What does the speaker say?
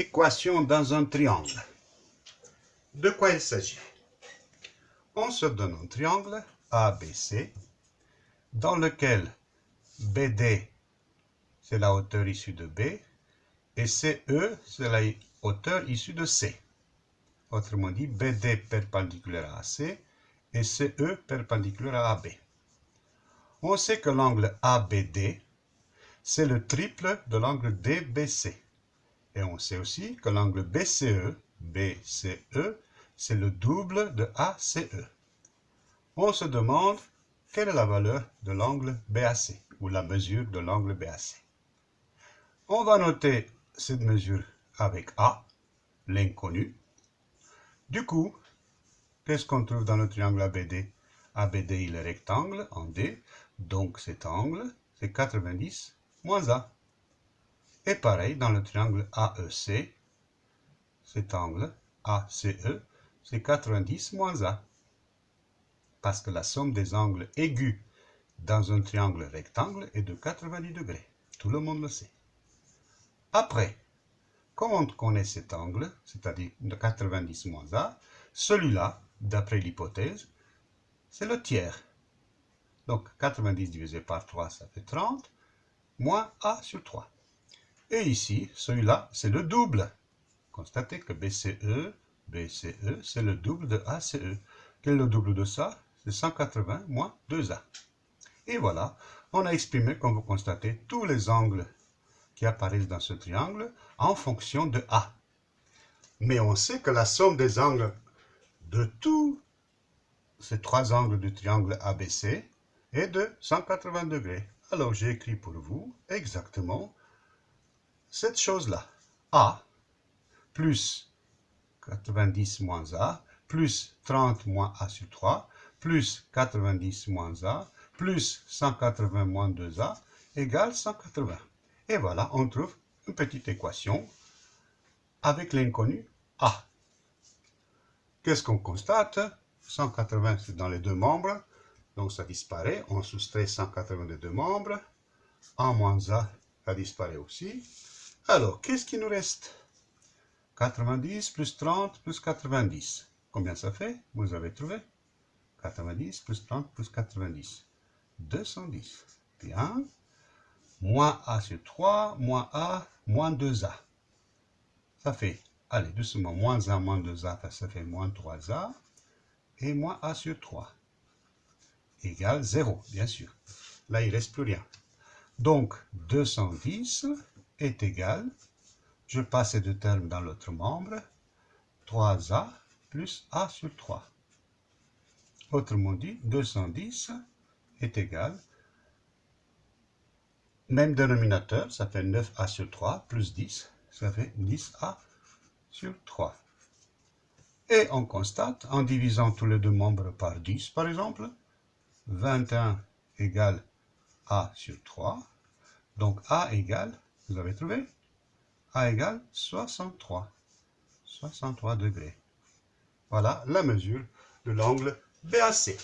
Équation dans un triangle. De quoi il s'agit? On se donne un triangle ABC dans lequel BD, c'est la hauteur issue de B, et CE, c'est la hauteur issue de C. Autrement dit, BD perpendiculaire à AC et CE perpendiculaire à AB. On sait que l'angle ABD, c'est le triple de l'angle DBC. Et on sait aussi que l'angle BCE, BCE, c'est le double de ACE. On se demande quelle est la valeur de l'angle BAC, ou la mesure de l'angle BAC. On va noter cette mesure avec A, l'inconnu. Du coup, qu'est-ce qu'on trouve dans le triangle ABD ABD, il est rectangle en D, donc cet angle, c'est 90 moins A. Et pareil, dans le triangle AEC, cet angle ACE, c'est 90 moins A. Parce que la somme des angles aigus dans un triangle rectangle est de 90 degrés. Tout le monde le sait. Après, comme on connaît cet angle, c'est-à-dire de 90 moins A, celui-là, d'après l'hypothèse, c'est le tiers. Donc 90 divisé par 3, ça fait 30, moins A sur 3. Et ici, celui-là, c'est le double. Constatez que BCE, BCE, c'est le double de ACE. Quel est le double de ça? C'est 180 moins 2A. Et voilà, on a exprimé, comme vous constatez, tous les angles qui apparaissent dans ce triangle en fonction de A. Mais on sait que la somme des angles de tous ces trois angles du triangle ABC est de 180 degrés. Alors j'ai écrit pour vous exactement cette chose-là, A plus 90 moins A, plus 30 moins A sur 3, plus 90 moins A, plus 180 moins 2A, égale 180. Et voilà, on trouve une petite équation avec l'inconnu A. Qu'est-ce qu'on constate? 180, c'est dans les deux membres, donc ça disparaît. On soustrait 180 des deux membres. A moins A, ça disparaît aussi. Alors, qu'est-ce qui nous reste? 90 plus 30 plus 90. Combien ça fait? Vous avez trouvé 90 plus 30 plus 90. 210. Bien. Moins A sur 3, moins A, moins 2A. Ça fait, allez, doucement, moins A, moins 2A, ça fait moins 3A. Et moins A sur 3 égale 0, bien sûr. Là, il ne reste plus rien. Donc, 210 est égal, je passe ces deux termes dans l'autre membre, 3a plus a sur 3. Autrement dit, 210 est égal, même dénominateur, ça fait 9a sur 3, plus 10, ça fait 10a sur 3. Et on constate, en divisant tous les deux membres par 10, par exemple, 21 égale a sur 3, donc a égale vous avez trouvé? A égale 63. 63 degrés. Voilà la mesure de l'angle BAC.